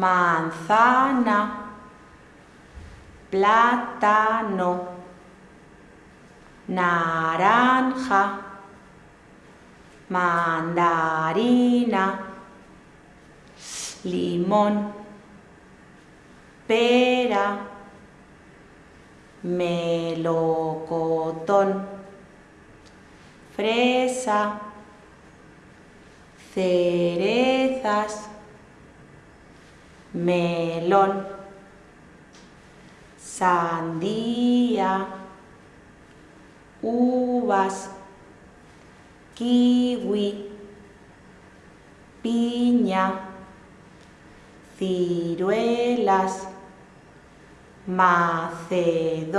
manzana, plátano, naranja, mandarina, limón, pera, melocotón, fresa, cerezas, melón, sandía, uvas, kiwi, piña, ciruelas, macedonia,